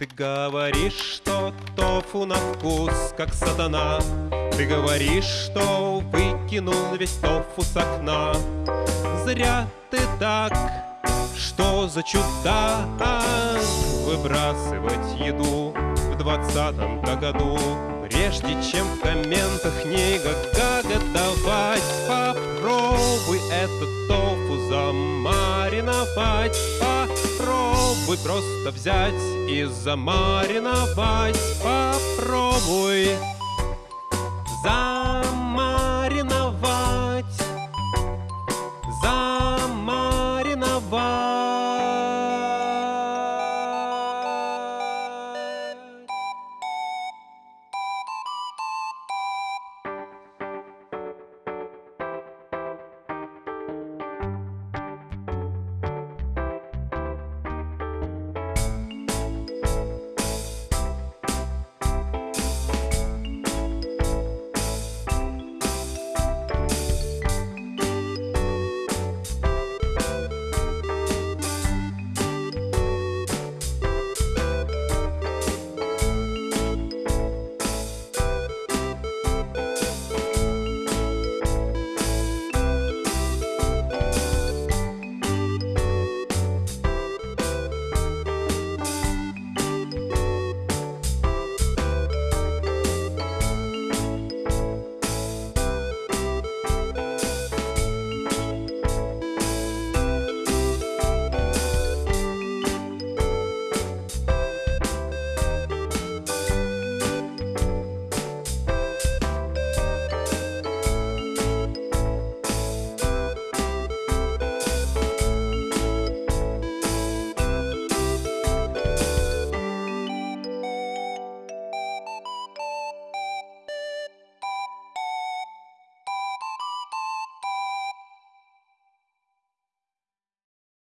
Ты говоришь, что тофу на вкус, как сатана. Ты говоришь, что выкинул весь тофу с окна. Зря ты так, что за чудак Выбрасывать еду в двадцатом-то году. Прежде чем в комментах не гагагадавать Попробуй этот тофу замариновать Попробуй просто взять и замариновать. Попробуй